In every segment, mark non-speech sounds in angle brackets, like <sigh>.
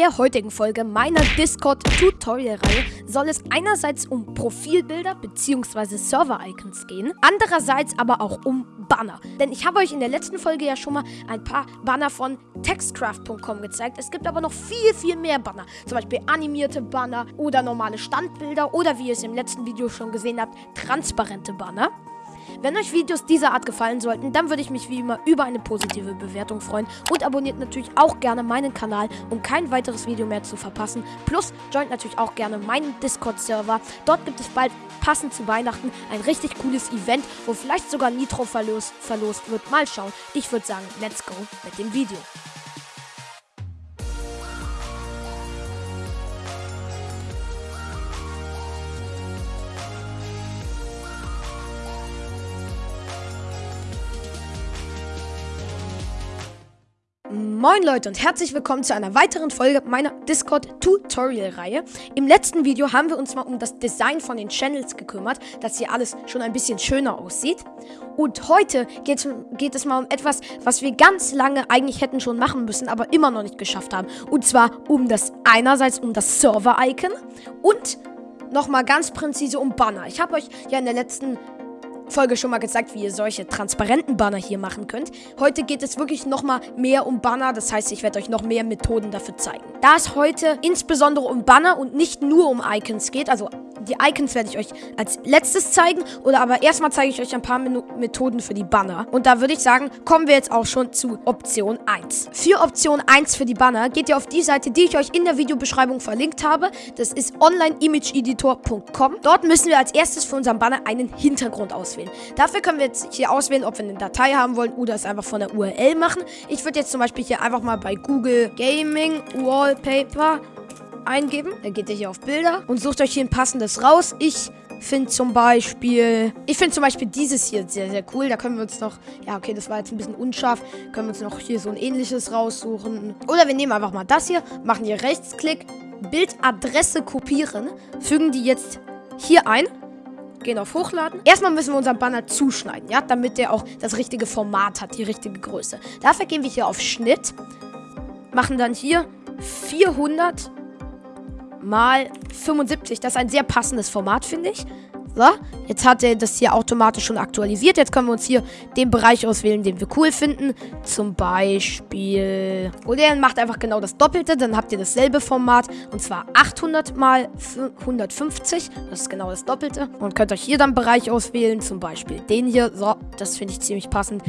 der heutigen Folge meiner Discord-Tutorial-Reihe soll es einerseits um Profilbilder bzw. Server-Icons gehen, andererseits aber auch um Banner. Denn ich habe euch in der letzten Folge ja schon mal ein paar Banner von textcraft.com gezeigt. Es gibt aber noch viel, viel mehr Banner. Zum Beispiel animierte Banner oder normale Standbilder oder wie ihr es im letzten Video schon gesehen habt, transparente Banner. Wenn euch Videos dieser Art gefallen sollten, dann würde ich mich wie immer über eine positive Bewertung freuen und abonniert natürlich auch gerne meinen Kanal, um kein weiteres Video mehr zu verpassen. Plus joint natürlich auch gerne meinen Discord-Server. Dort gibt es bald passend zu Weihnachten ein richtig cooles Event, wo vielleicht sogar Nitro verlost, verlost wird. Mal schauen. Ich würde sagen, let's go mit dem Video. Moin Leute und herzlich willkommen zu einer weiteren Folge meiner Discord-Tutorial-Reihe. Im letzten Video haben wir uns mal um das Design von den Channels gekümmert, dass hier alles schon ein bisschen schöner aussieht. Und heute geht, geht es mal um etwas, was wir ganz lange eigentlich hätten schon machen müssen, aber immer noch nicht geschafft haben. Und zwar um das einerseits um das Server-Icon und nochmal ganz präzise um Banner. Ich habe euch ja in der letzten Folge schon mal gezeigt, wie ihr solche transparenten Banner hier machen könnt. Heute geht es wirklich nochmal mehr um Banner, das heißt, ich werde euch noch mehr Methoden dafür zeigen. Da es heute insbesondere um Banner und nicht nur um Icons geht, also die Icons werde ich euch als letztes zeigen. Oder aber erstmal zeige ich euch ein paar Methoden für die Banner. Und da würde ich sagen, kommen wir jetzt auch schon zu Option 1. Für Option 1 für die Banner geht ihr auf die Seite, die ich euch in der Videobeschreibung verlinkt habe. Das ist onlineimageeditor.com. Dort müssen wir als erstes für unseren Banner einen Hintergrund auswählen. Dafür können wir jetzt hier auswählen, ob wir eine Datei haben wollen oder es einfach von der URL machen. Ich würde jetzt zum Beispiel hier einfach mal bei Google Gaming Wallpaper eingeben. Dann geht ihr hier auf Bilder und sucht euch hier ein passendes raus. Ich finde zum Beispiel, ich finde zum Beispiel dieses hier sehr, sehr cool. Da können wir uns noch, ja, okay, das war jetzt ein bisschen unscharf. Können wir uns noch hier so ein ähnliches raussuchen. Oder wir nehmen einfach mal das hier, machen hier Rechtsklick, Bildadresse kopieren, fügen die jetzt hier ein. Gehen auf Hochladen. Erstmal müssen wir unseren Banner zuschneiden, ja, damit der auch das richtige Format hat, die richtige Größe. Dafür gehen wir hier auf Schnitt, machen dann hier 400 mal 75. Das ist ein sehr passendes Format, finde ich. So, jetzt hat er das hier automatisch schon aktualisiert. Jetzt können wir uns hier den Bereich auswählen, den wir cool finden. Zum Beispiel... Oder er macht einfach genau das Doppelte. Dann habt ihr dasselbe Format. Und zwar 800 mal 150. Das ist genau das Doppelte. Und könnt euch hier dann Bereich auswählen. Zum Beispiel den hier. So, das finde ich ziemlich passend.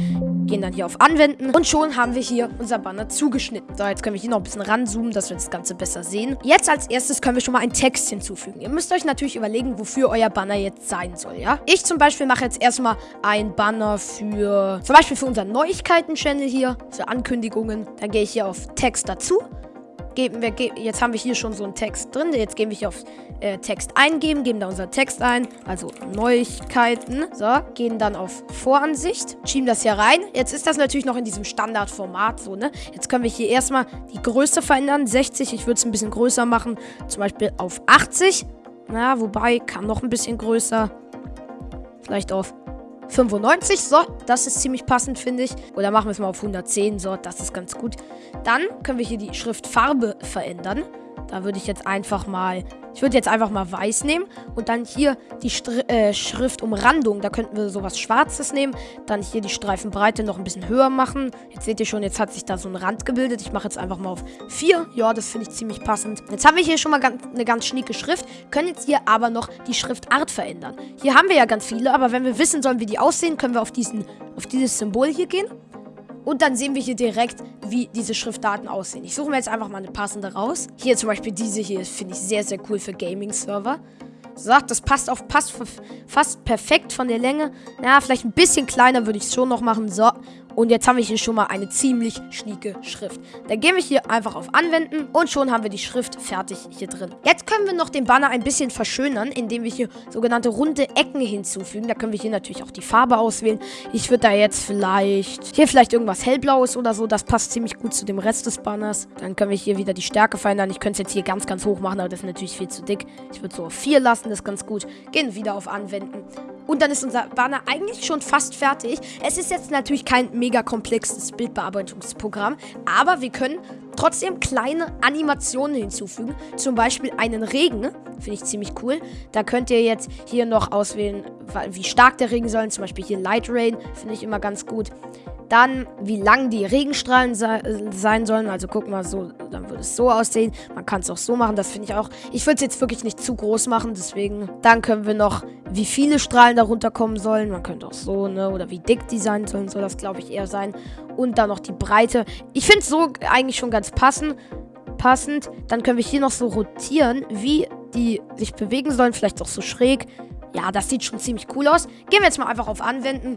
Gehen dann hier auf Anwenden. Und schon haben wir hier unser Banner zugeschnitten. So, jetzt können wir hier noch ein bisschen ranzoomen, dass wir das Ganze besser sehen. Jetzt als erstes können wir schon mal einen Text hinzufügen. Ihr müsst euch natürlich überlegen, wofür euer Banner jetzt sein soll, ja? Ich zum Beispiel mache jetzt erstmal ein Banner für, zum Beispiel für unseren Neuigkeiten-Channel hier, für Ankündigungen. Dann gehe ich hier auf Text dazu geben wir, jetzt haben wir hier schon so einen Text drin. Jetzt gehen wir hier auf äh, Text eingeben, geben da unseren Text ein, also Neuigkeiten. So, gehen dann auf Voransicht, schieben das hier rein. Jetzt ist das natürlich noch in diesem Standardformat so, ne? Jetzt können wir hier erstmal die Größe verändern, 60. Ich würde es ein bisschen größer machen, zum Beispiel auf 80. Na, wobei, kann noch ein bisschen größer. Vielleicht auf 95. So, das ist ziemlich passend, finde ich. Oder machen wir es mal auf 110. So, das ist ganz gut. Dann können wir hier die Schriftfarbe verändern. Da würde ich jetzt einfach mal ich würde jetzt einfach mal weiß nehmen und dann hier die Str äh, Schriftumrandung. Da könnten wir sowas Schwarzes nehmen. Dann hier die Streifenbreite noch ein bisschen höher machen. Jetzt seht ihr schon, jetzt hat sich da so ein Rand gebildet. Ich mache jetzt einfach mal auf 4. Ja, das finde ich ziemlich passend. Jetzt haben wir hier schon mal ganz, eine ganz schnieke Schrift. Können jetzt hier aber noch die Schriftart verändern. Hier haben wir ja ganz viele, aber wenn wir wissen sollen, wie die aussehen, können wir auf, diesen, auf dieses Symbol hier gehen. Und dann sehen wir hier direkt, wie diese Schriftdaten aussehen. Ich suche mir jetzt einfach mal eine passende raus. Hier zum Beispiel diese hier finde ich sehr, sehr cool für Gaming-Server. So, das passt auf, passt fast perfekt von der Länge. Na, vielleicht ein bisschen kleiner würde ich es schon noch machen. So, und jetzt haben wir hier schon mal eine ziemlich schnieke Schrift. Dann gehen wir hier einfach auf Anwenden und schon haben wir die Schrift fertig hier drin. Jetzt können wir noch den Banner ein bisschen verschönern, indem wir hier sogenannte runde Ecken hinzufügen. Da können wir hier natürlich auch die Farbe auswählen. Ich würde da jetzt vielleicht, hier vielleicht irgendwas hellblaues oder so. Das passt ziemlich gut zu dem Rest des Banners. Dann können wir hier wieder die Stärke verändern. Ich könnte es jetzt hier ganz, ganz hoch machen, aber das ist natürlich viel zu dick. Ich würde so auf 4 lassen, das ist ganz gut. Gehen wieder auf Anwenden. Und dann ist unser Banner eigentlich schon fast fertig. Es ist jetzt natürlich kein mega komplexes Bildbearbeitungsprogramm, aber wir können trotzdem kleine Animationen hinzufügen. Zum Beispiel einen Regen. Finde ich ziemlich cool. Da könnt ihr jetzt hier noch auswählen, wie stark der Regen soll. Zum Beispiel hier Light Rain. Finde ich immer ganz gut. Dann, wie lang die Regenstrahlen se sein sollen. Also guck mal, so, dann würde es so aussehen. Man kann es auch so machen, das finde ich auch. Ich würde es jetzt wirklich nicht zu groß machen, deswegen. Dann können wir noch, wie viele Strahlen darunter kommen sollen. Man könnte auch so, ne? Oder wie dick die sein sollen, soll das, glaube ich, eher sein. Und dann noch die Breite. Ich finde es so eigentlich schon ganz passend. Passend. Dann können wir hier noch so rotieren, wie die sich bewegen sollen. Vielleicht auch so schräg. Ja, das sieht schon ziemlich cool aus. Gehen wir jetzt mal einfach auf Anwenden.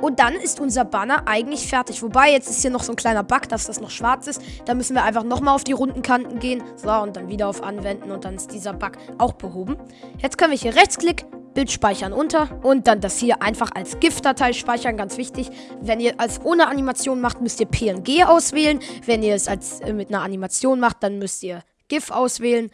Und dann ist unser Banner eigentlich fertig. Wobei, jetzt ist hier noch so ein kleiner Bug, dass das noch schwarz ist. Da müssen wir einfach nochmal auf die runden Kanten gehen. So, und dann wieder auf Anwenden und dann ist dieser Bug auch behoben. Jetzt können wir hier Rechtsklick, Bild speichern unter und dann das hier einfach als GIF-Datei speichern. Ganz wichtig, wenn ihr als ohne Animation macht, müsst ihr PNG auswählen. Wenn ihr es als äh, mit einer Animation macht, dann müsst ihr GIF auswählen.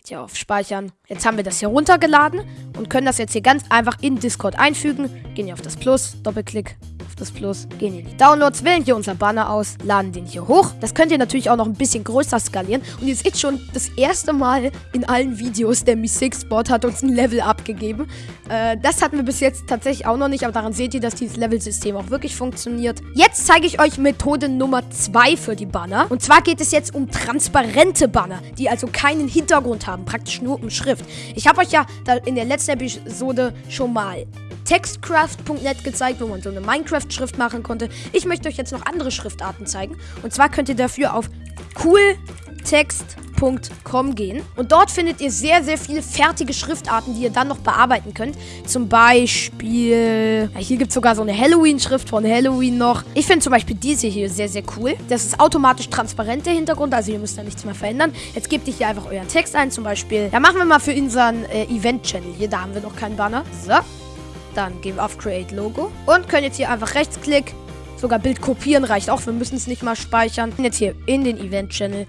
Geht hier auf Speichern. Jetzt haben wir das hier runtergeladen und können das jetzt hier ganz einfach in Discord einfügen. Gehen hier auf das Plus, Doppelklick auf das Plus, gehen in die Downloads, wählen hier unser Banner aus, laden den hier hoch. Das könnt ihr natürlich auch noch ein bisschen größer skalieren. Und ihr seht schon, das erste Mal in allen Videos, der Mi 6 Bot hat uns ein Level abgegeben. Äh, das hatten wir bis jetzt tatsächlich auch noch nicht, aber daran seht ihr, dass dieses Level-System auch wirklich funktioniert. Jetzt zeige ich euch Methode Nummer 2 für die Banner. Und zwar geht es jetzt um transparente Banner, die also keinen Hintergrund haben, praktisch nur um Schrift. Ich habe euch ja in der letzten Episode schon mal Textcraft.net gezeigt, wo man so eine Minecraft-Schrift machen konnte. Ich möchte euch jetzt noch andere Schriftarten zeigen. Und zwar könnt ihr dafür auf cooltext.com gehen. Und dort findet ihr sehr, sehr viele fertige Schriftarten, die ihr dann noch bearbeiten könnt. Zum Beispiel, hier gibt es sogar so eine Halloween-Schrift von Halloween noch. Ich finde zum Beispiel diese hier sehr, sehr cool. Das ist automatisch transparent, der Hintergrund, also ihr müsst da nichts mehr verändern. Jetzt gebt ihr hier einfach euren Text ein, zum Beispiel. Ja, machen wir mal für unseren äh, Event-Channel hier, da haben wir noch keinen Banner. So. Dann gehen wir auf Create Logo. Und können jetzt hier einfach Rechtsklick, sogar Bild kopieren reicht auch, wir müssen es nicht mal speichern. Jetzt hier in den Event Channel,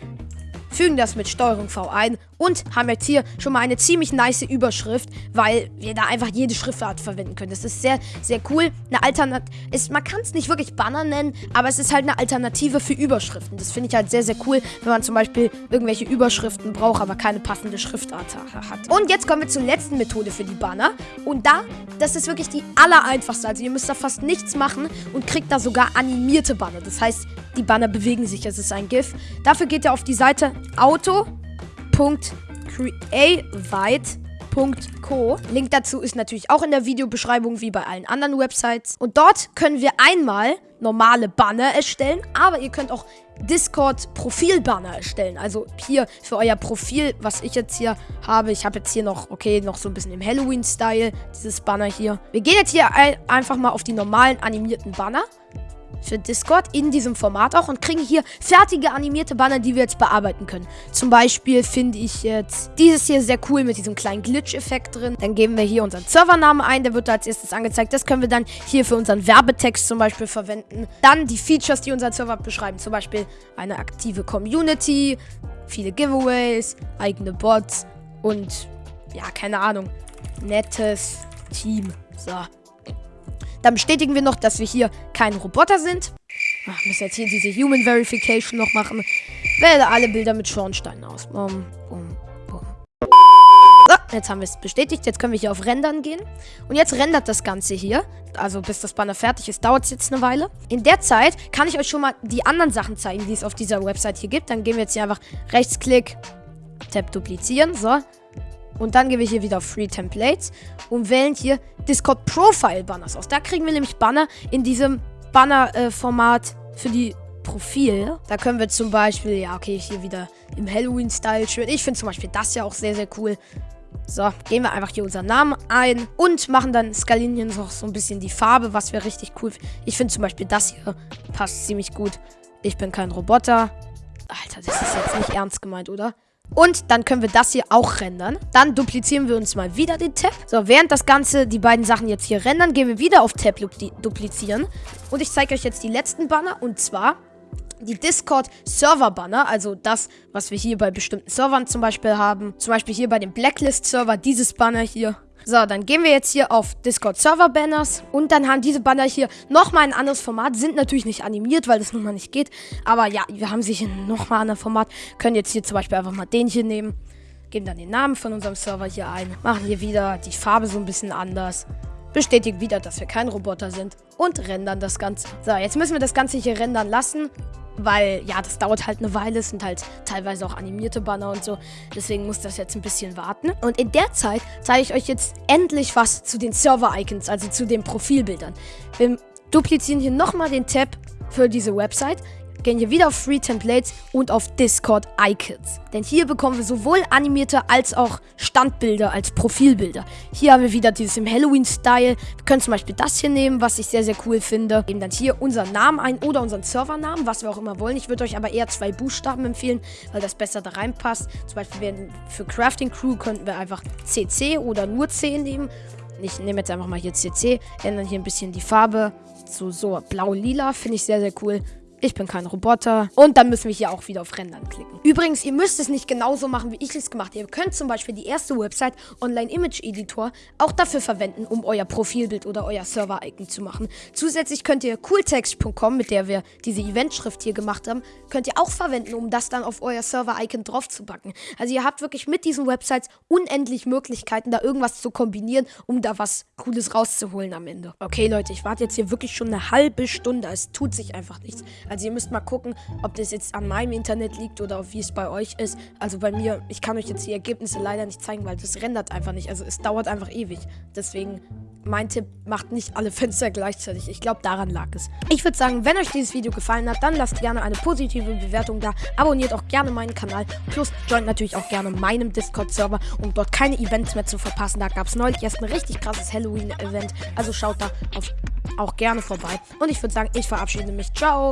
fügen das mit Steuerung V ein und haben jetzt hier schon mal eine ziemlich nice Überschrift, weil wir da einfach jede Schriftart verwenden können. Das ist sehr, sehr cool. Eine Alternative, man kann es nicht wirklich Banner nennen, aber es ist halt eine Alternative für Überschriften. Das finde ich halt sehr, sehr cool, wenn man zum Beispiel irgendwelche Überschriften braucht, aber keine passende Schriftart hat. Und jetzt kommen wir zur letzten Methode für die Banner. Und da, das ist wirklich die allereinfachste. Also ihr müsst da fast nichts machen und kriegt da sogar animierte Banner. Das heißt, die Banner bewegen sich. Es ist ein GIF. Dafür geht ihr auf die Seite Auto www.creavite.co. Link dazu ist natürlich auch in der Videobeschreibung wie bei allen anderen Websites. Und dort können wir einmal normale Banner erstellen, aber ihr könnt auch Discord-Profil-Banner erstellen. Also hier für euer Profil, was ich jetzt hier habe. Ich habe jetzt hier noch, okay, noch so ein bisschen im Halloween-Style, dieses Banner hier. Wir gehen jetzt hier einfach mal auf die normalen animierten Banner für Discord in diesem Format auch und kriegen hier fertige animierte Banner, die wir jetzt bearbeiten können. Zum Beispiel finde ich jetzt dieses hier sehr cool mit diesem kleinen Glitch-Effekt drin. Dann geben wir hier unseren Servernamen ein, der wird als erstes angezeigt. Das können wir dann hier für unseren Werbetext zum Beispiel verwenden. Dann die Features, die unser Server beschreiben. Zum Beispiel eine aktive Community, viele Giveaways, eigene Bots und ja, keine Ahnung, nettes Team. So. Dann bestätigen wir noch, dass wir hier kein Roboter sind. Ach, müssen jetzt hier diese Human Verification noch machen. Wähle alle Bilder mit Schornsteinen aus. Bum, bum, bum. So, jetzt haben wir es bestätigt. Jetzt können wir hier auf Rendern gehen. Und jetzt rendert das Ganze hier. Also bis das Banner fertig ist, dauert es jetzt eine Weile. In der Zeit kann ich euch schon mal die anderen Sachen zeigen, die es auf dieser Website hier gibt. Dann gehen wir jetzt hier einfach Rechtsklick, Tab duplizieren. So, und dann gehen wir hier wieder auf Free Templates und wählen hier Discord Profile Banners aus. Da kriegen wir nämlich Banner in diesem Banner-Format äh, für die Profil. Da können wir zum Beispiel, ja, okay, hier wieder im Halloween-Style schön. Ich finde zum Beispiel das ja auch sehr, sehr cool. So, gehen wir einfach hier unseren Namen ein und machen dann skalieren hier noch so ein bisschen die Farbe, was wäre richtig cool. Ich finde zum Beispiel das hier passt ziemlich gut. Ich bin kein Roboter. Alter, das ist jetzt nicht ernst gemeint, oder? Und dann können wir das hier auch rendern. Dann duplizieren wir uns mal wieder den Tab. So, während das Ganze, die beiden Sachen jetzt hier rendern, gehen wir wieder auf Tab duplizieren. Und ich zeige euch jetzt die letzten Banner. Und zwar die Discord-Server-Banner, also das, was wir hier bei bestimmten Servern zum Beispiel haben. Zum Beispiel hier bei dem Blacklist-Server, dieses Banner hier. So, dann gehen wir jetzt hier auf Discord Server Banners und dann haben diese Banner hier nochmal ein anderes Format, sind natürlich nicht animiert, weil das nun mal nicht geht, aber ja, wir haben sie hier nochmal ein anderes Format, können jetzt hier zum Beispiel einfach mal den hier nehmen, geben dann den Namen von unserem Server hier ein, machen hier wieder die Farbe so ein bisschen anders, bestätigen wieder, dass wir kein Roboter sind und rendern das Ganze. So, jetzt müssen wir das Ganze hier rendern lassen weil, ja, das dauert halt eine Weile. Es sind halt teilweise auch animierte Banner und so. Deswegen muss das jetzt ein bisschen warten. Und in der Zeit zeige ich euch jetzt endlich was zu den Server-Icons, also zu den Profilbildern. Wir duplizieren hier nochmal den Tab für diese Website gehen hier wieder auf Free Templates und auf Discord Icons. Denn hier bekommen wir sowohl animierte als auch Standbilder als Profilbilder. Hier haben wir wieder dieses im Halloween-Style. Wir können zum Beispiel das hier nehmen, was ich sehr, sehr cool finde. Geben dann hier unseren Namen ein oder unseren Servernamen, was wir auch immer wollen. Ich würde euch aber eher zwei Buchstaben empfehlen, weil das besser da reinpasst. Zum Beispiel für Crafting Crew könnten wir einfach CC oder nur C nehmen. Ich nehme jetzt einfach mal hier CC, ändern hier ein bisschen die Farbe zu so blau-lila, finde ich sehr, sehr cool. Ich bin kein Roboter. Und dann müssen wir hier auch wieder auf Rendern klicken. Übrigens, ihr müsst es nicht genauso machen, wie ich es gemacht habe. Ihr könnt zum Beispiel die erste Website Online Image Editor auch dafür verwenden, um euer Profilbild oder euer Server-Icon zu machen. Zusätzlich könnt ihr cooltext.com, mit der wir diese Eventschrift hier gemacht haben, könnt ihr auch verwenden, um das dann auf euer Server-Icon drauf zu packen. Also ihr habt wirklich mit diesen Websites unendlich Möglichkeiten, da irgendwas zu kombinieren, um da was Cooles rauszuholen am Ende. Okay, Leute, ich warte jetzt hier wirklich schon eine halbe Stunde. Es tut sich einfach nichts. Also ihr müsst mal gucken, ob das jetzt an meinem Internet liegt oder wie es bei euch ist. Also bei mir, ich kann euch jetzt die Ergebnisse leider nicht zeigen, weil das rendert einfach nicht. Also es dauert einfach ewig. Deswegen mein Tipp, macht nicht alle <laughs> Fenster gleichzeitig. Ich glaube, daran lag es. Ich würde sagen, wenn euch dieses Video gefallen hat, dann lasst gerne eine positive Bewertung da. Abonniert auch gerne meinen Kanal. Plus joint natürlich auch gerne meinem Discord-Server, um dort keine Events mehr zu verpassen. Da gab es neulich erst ein richtig krasses Halloween-Event. Also schaut da auf, auch gerne vorbei. Und ich würde sagen, ich verabschiede mich. Ciao!